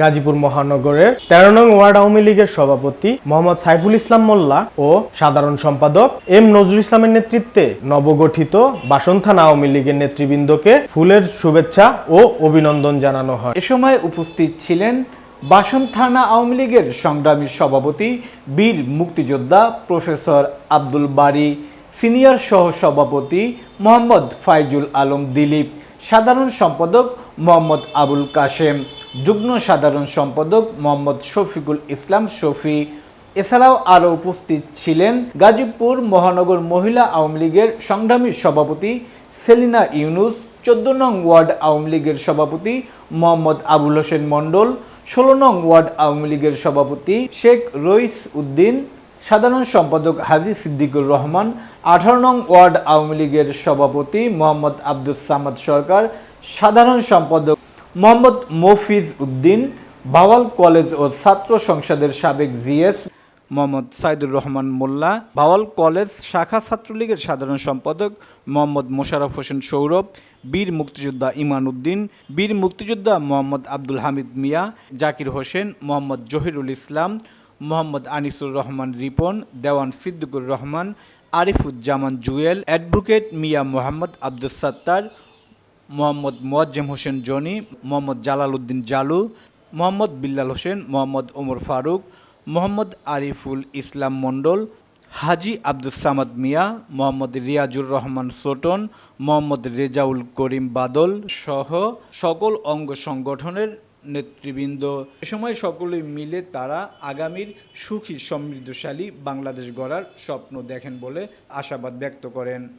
গাজীপুর মহানগরের তেরো নং ওয়ার্ড আওয়ামী লীগের সভাপতি মোহাম্মদ সাইফুল ইসলাম মোল্লা ও সাধারণ সম্পাদক এম নজরুল ইসলামের নেতৃত্বে নবগঠিত বাসন থানা আওয়ামী লীগের নেতৃবৃন্দকে ফুলের শুভেচ্ছা ও অভিনন্দন জানানো হয়। এ সময় উপস্থিত ছিলেন বাসন থানা আওয়ামী লীগের সংগ্রামী সভাপতি বীর মুক্তিযোদ্ধা প্রফেসর আব্দুল বারী, সিনিয়র সহ সভাপতি মোহাম্মদ ফাইজুল আলম দিলীপ, সাধারণ সম্পাদক মোহাম্মদ আবুল কাশেম। যুগ্ম সাধারণ সম্পাদক মোহাম্মদ শফিকুল ইসলাম শফি। এছাড়াও আরও উপস্থিত ছিলেন গাজীপুর মহানগর মহিলা আওয়ামী লীগের সংগ্রামী সভাপতি সেলিনা ইউনুস, চোদ্দ নং ওয়ার্ড আওয়ামী লীগের সভাপতি মোহাম্মদ আবুল হোসেন মণ্ডল, ষোলো নং ওয়ার্ড আওয়ামী লীগের সভাপতি শেখ রইস উদ্দিন, সাধারণ সম্পাদক হাজি সিদ্দিকুর রহমান, আঠারো নং ওয়ার্ড আওয়ামী লীগের সভাপতি মোহাম্মদ আব্দুল সামাদ সরকার, সাধারণ সম্পাদক মোহাম্মদ মফিজ উদ্দিন, বাওয়াল কলেজ ও ছাত্র সংসদের সাবেক জিএস মোহাম্মদ সাইদুর রহমান মোল্লা, বাওয়াল কলেজ শাখা ছাত্রলীগের সাধারণ সম্পাদক মোহাম্মদ মোশারফ হোসেন সৌরভ, বীর মুক্তিযোদ্ধা ইমান উদ্দিন, বীর মুক্তিযোদ্ধা মোহাম্মদ আব্দুল হামিদ মিয়া, জাকির হোসেন, মোহাম্মদ জহিরুল ইসলাম, মোহাম্মদ আনিসুর রহমান রিপন, দেওয়ান সিদ্দিকুর রহমান, আরিফুজ্জামান জুয়েল, অ্যাডভোকেট মিয়া মোহাম্মদ আব্দুল সাত্তার মোহাম্মদ মোয়াজ্জেম হোসেন জনি, মোহাম্মদ জালাল উদ্দিন জালু, মোহাম্মদ বিল্লাল হোসেন, মোহাম্মদ ওমর ফারুক, মোহাম্মদ আরিফুল ইসলাম মণ্ডল, হাজি আব্দুল সামাদ মিয়া, মোহাম্মদ রিয়াজুর রহমান সোটন, মোহাম্মদ রেজাউল করিম বাদল সহ সকল অঙ্গ সংগঠনের নেতৃবৃন্দ। এ সময় সকলে মিলে তারা আগামীর সুখী সমৃদ্ধশালী বাংলাদেশ গড়ার স্বপ্ন দেখেন বলে আশাবাদ ব্যক্ত করেন।